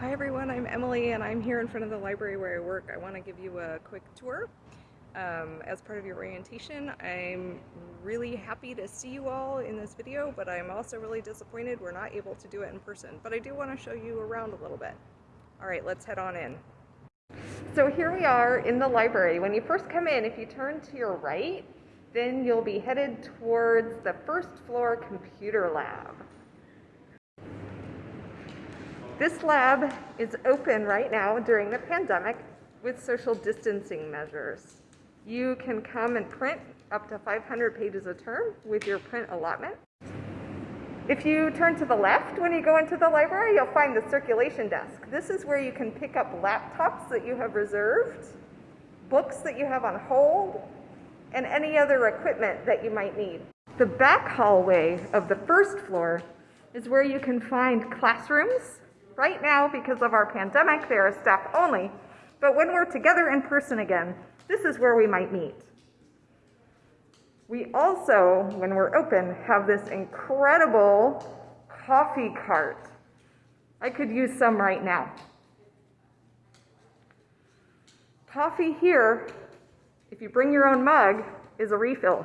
Hi everyone, I'm Emily and I'm here in front of the library where I work. I want to give you a quick tour. Um, as part of your orientation, I'm really happy to see you all in this video, but I'm also really disappointed we're not able to do it in person. But I do want to show you around a little bit. Alright, let's head on in. So here we are in the library. When you first come in, if you turn to your right, then you'll be headed towards the first floor computer lab. This lab is open right now during the pandemic with social distancing measures. You can come and print up to 500 pages a term with your print allotment. If you turn to the left when you go into the library, you'll find the circulation desk. This is where you can pick up laptops that you have reserved, books that you have on hold, and any other equipment that you might need. The back hallway of the first floor is where you can find classrooms Right now, because of our pandemic, they are staff only, but when we're together in person again, this is where we might meet. We also, when we're open, have this incredible coffee cart. I could use some right now. Coffee here, if you bring your own mug, is a refill,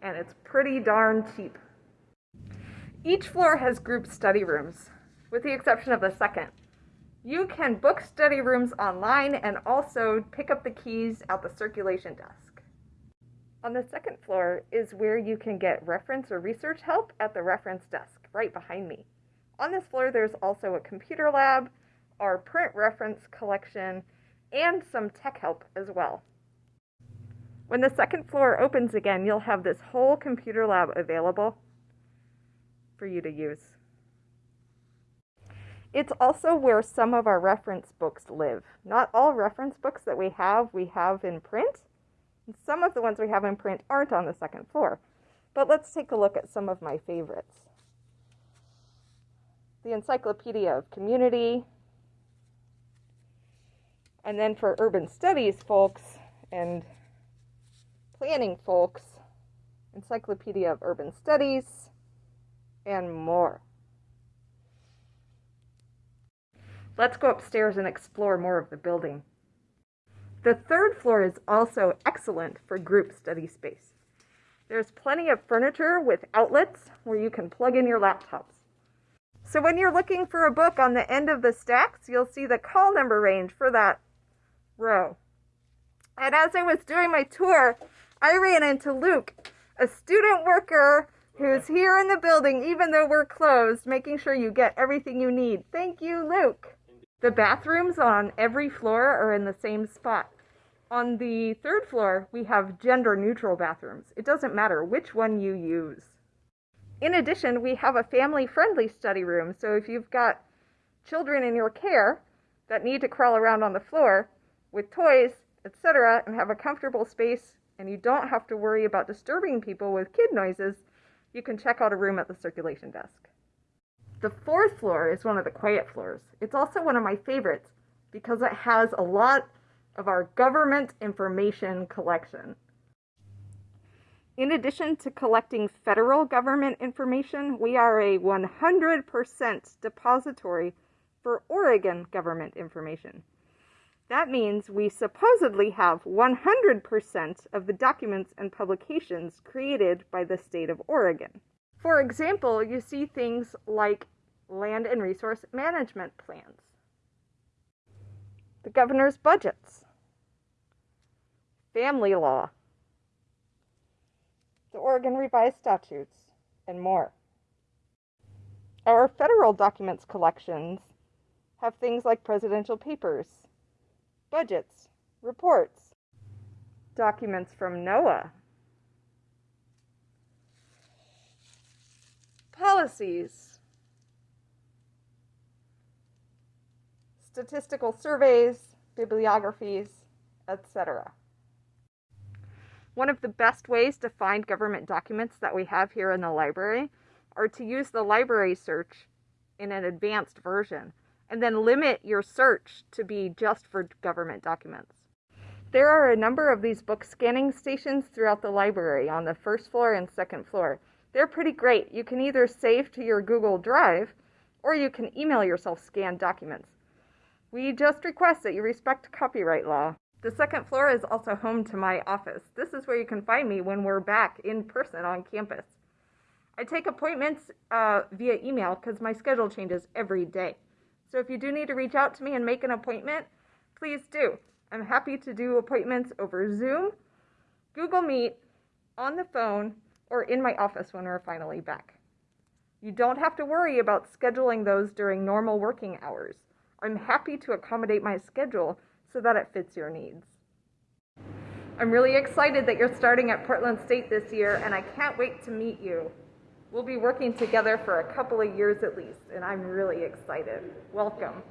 and it's pretty darn cheap. Each floor has group study rooms with the exception of the second. You can book study rooms online and also pick up the keys at the circulation desk. On the second floor is where you can get reference or research help at the reference desk right behind me. On this floor, there's also a computer lab, our print reference collection, and some tech help as well. When the second floor opens again, you'll have this whole computer lab available for you to use. It's also where some of our reference books live. Not all reference books that we have, we have in print. And Some of the ones we have in print aren't on the second floor. But let's take a look at some of my favorites. The Encyclopedia of Community. And then for urban studies folks and planning folks, Encyclopedia of Urban Studies, and more. Let's go upstairs and explore more of the building. The third floor is also excellent for group study space. There's plenty of furniture with outlets where you can plug in your laptops. So when you're looking for a book on the end of the stacks, you'll see the call number range for that row. And as I was doing my tour, I ran into Luke, a student worker who's here in the building even though we're closed, making sure you get everything you need. Thank you, Luke. The bathrooms on every floor are in the same spot. On the third floor, we have gender neutral bathrooms. It doesn't matter which one you use. In addition, we have a family friendly study room. So if you've got children in your care that need to crawl around on the floor with toys, etc., and have a comfortable space, and you don't have to worry about disturbing people with kid noises, you can check out a room at the circulation desk. The fourth floor is one of the quiet floors. It's also one of my favorites because it has a lot of our government information collection. In addition to collecting federal government information, we are a 100% depository for Oregon government information. That means we supposedly have 100% of the documents and publications created by the state of Oregon. For example, you see things like land and resource management plans, the governor's budgets, family law, the Oregon revised statutes, and more. Our federal documents collections have things like presidential papers, budgets, reports, documents from NOAA, policies, statistical surveys, bibliographies, etc. One of the best ways to find government documents that we have here in the library are to use the library search in an advanced version and then limit your search to be just for government documents. There are a number of these book scanning stations throughout the library on the first floor and second floor. They're pretty great. You can either save to your Google Drive or you can email yourself scanned documents. We just request that you respect copyright law. The second floor is also home to my office. This is where you can find me when we're back in person on campus. I take appointments uh, via email because my schedule changes every day. So if you do need to reach out to me and make an appointment, please do. I'm happy to do appointments over Zoom, Google Meet, on the phone, or in my office when we're finally back. You don't have to worry about scheduling those during normal working hours. I'm happy to accommodate my schedule so that it fits your needs. I'm really excited that you're starting at Portland State this year, and I can't wait to meet you. We'll be working together for a couple of years at least, and I'm really excited. Welcome.